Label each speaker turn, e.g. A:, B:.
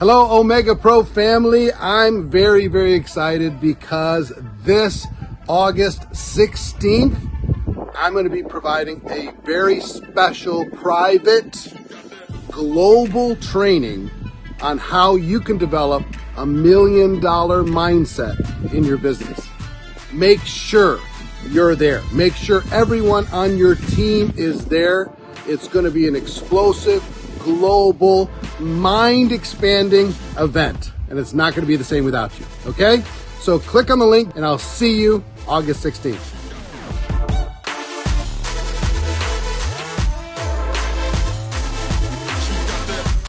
A: Hello, Omega Pro family. I'm very, very excited because this August 16th, I'm going to be providing a very special private global training on how you can develop a million dollar mindset in your business. Make sure you're there. Make sure everyone on your team is there. It's going to be an explosive, global, mind expanding event. And it's not going to be the same without you. Okay? So click on the link and I'll see you August 16th.